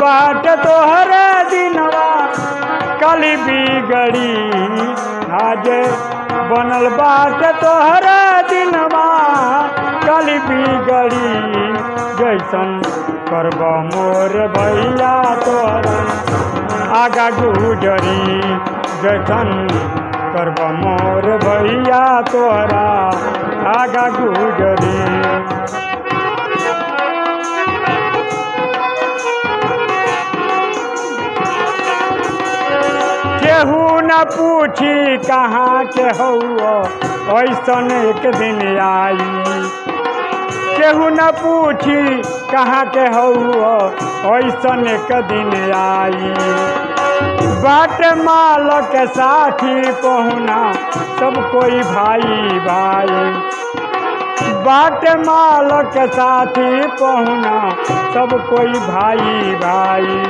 बाट तोहर दिनवा कली बिगड़ी आज बनल बाट तोहर दिनवा कली बिगड़ी जैसन करब मोर भैया तोहरा। आगा गुजरी जैसन करब मोर भैया तोहरा। आगा गुजरी केहू न पूछी कहाँ के हौआ ऐसन एक दिन आई। केहू न पूछी कहाँ के हौआ ऐसन एक दिन आई। बाट माल के साथी पहुना सब कोई भाई भाई बाट माल के साथी पहुना सब कोई भाई भाई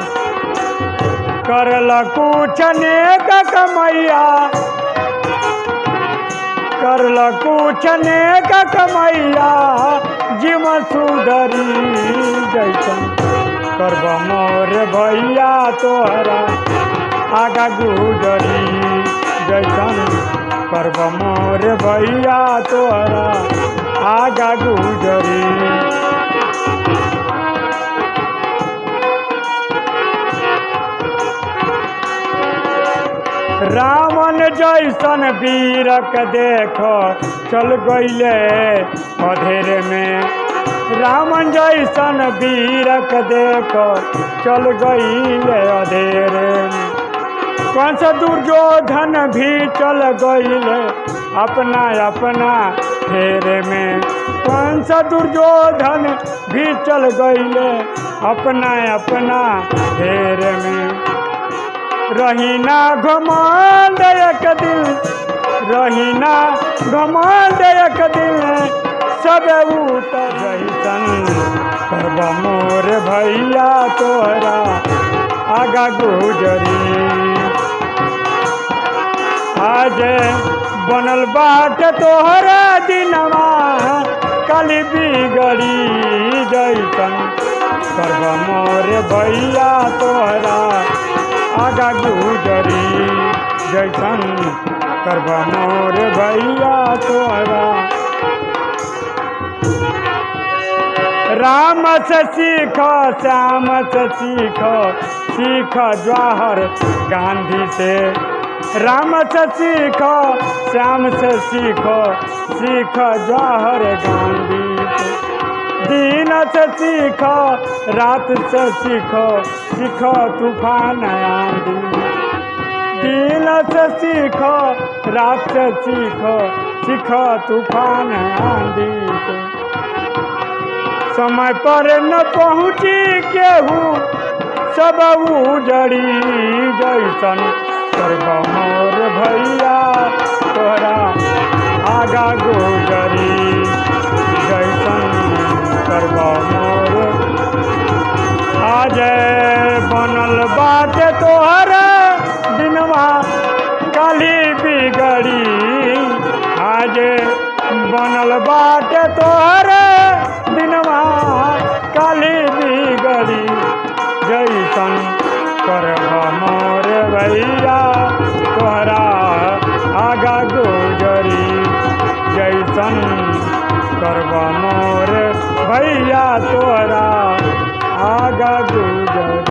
करल कुछ नेक कमैया। करल कुछ नेक कमैया। जीव सुधरी जैसन। करब मोर भैया तोहरा। आगा गुजरी जैसन। करब मोर भैया तोहरा। आगा गुजरी रावण जैसन वीरक देख, चल गईले अधेर में। रावण जैसन वीरक देख, चल गईले अधेर में। कंस दुर्योधन भी चल गईले, अपना अपना फेरे में। कंस दुर्योधन भी चल गईले, अपना अपना फेरे में। रहीना घमंड एक दिल। रहीना घमंड एक दिल। सब उतर करब मोर भैया तोहरा आगा गुजरी। आज बनल बाट तोहरा दिनवा कली बिगड़ी जैसन करब मोर भैया तोहरा आगा गुजरी। जैसन करब मोर भैया तोहरा। राम से सीख, श्याम से सीख सीख जवाहर गांधी से। राम से सीख, श्याम से सीख सीख जवाहर गांधी से। दिन से सीख, रात से सीख सीख तूफ़ान आंधी दिन। से सीख, रात से सीख सीख तूफ़ान आंधी समय पर न पहुँची केहू, सब उजड़ी जैसन। मोर भैया, तोरा आगा गुजरी बनल बाटे तोहर दिनवा काली बिगड़ी जैसन करब मोर भैया